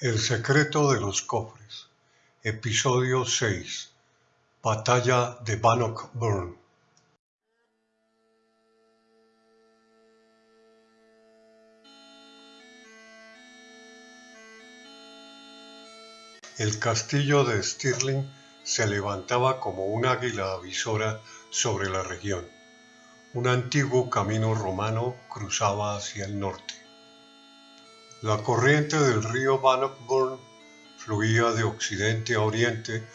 El secreto de los cofres. Episodio 6. Batalla de Bannockburn. El castillo de Stirling se levantaba como un águila avisora sobre la región. Un antiguo camino romano cruzaba hacia el norte. La corriente del río Bannockburn fluía de occidente a oriente,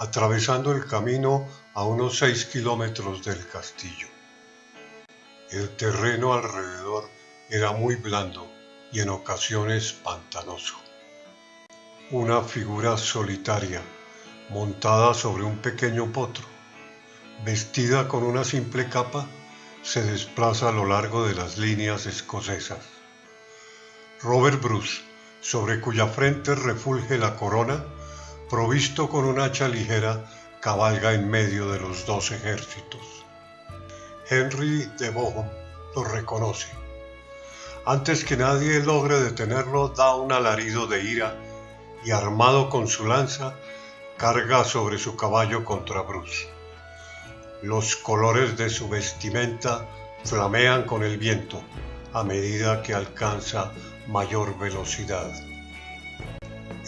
atravesando el camino a unos seis kilómetros del castillo. El terreno alrededor era muy blando y en ocasiones pantanoso. Una figura solitaria, montada sobre un pequeño potro, vestida con una simple capa, se desplaza a lo largo de las líneas escocesas. Robert Bruce, sobre cuya frente refulge la corona, provisto con un hacha ligera, cabalga en medio de los dos ejércitos. Henry de Bohun lo reconoce. Antes que nadie logre detenerlo, da un alarido de ira y armado con su lanza, carga sobre su caballo contra Bruce. Los colores de su vestimenta flamean con el viento a medida que alcanza mayor velocidad.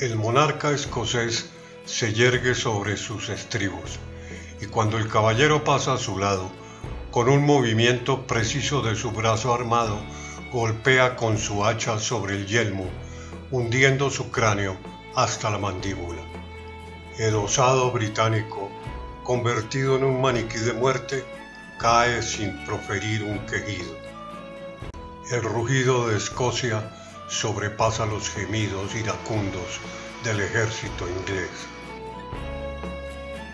El monarca escocés se yergue sobre sus estribos y cuando el caballero pasa a su lado, con un movimiento preciso de su brazo armado, golpea con su hacha sobre el yelmo, hundiendo su cráneo hasta la mandíbula. El osado británico, convertido en un maniquí de muerte, cae sin proferir un quejido. El rugido de Escocia sobrepasa los gemidos iracundos del ejército inglés.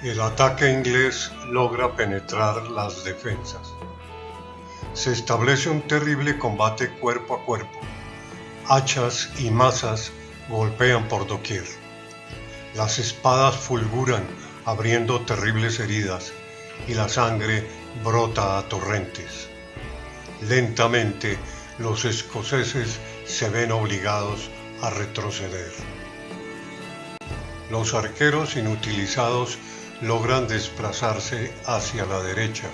El ataque inglés logra penetrar las defensas. Se establece un terrible combate cuerpo a cuerpo. Hachas y masas golpean por doquier. Las espadas fulguran abriendo terribles heridas y la sangre brota a torrentes. Lentamente los escoceses se ven obligados a retroceder. Los arqueros inutilizados logran desplazarse hacia la derecha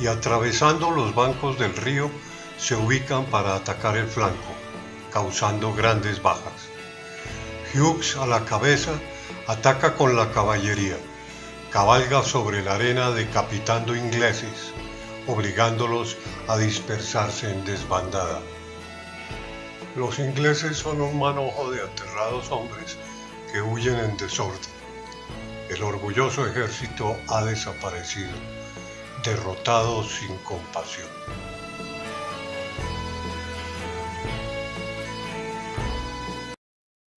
y atravesando los bancos del río se ubican para atacar el flanco, causando grandes bajas. Hughes a la cabeza ataca con la caballería, cabalga sobre la arena decapitando ingleses, obligándolos a dispersarse en desbandada. Los ingleses son un manojo de aterrados hombres que huyen en desorden. El orgulloso ejército ha desaparecido, derrotado sin compasión.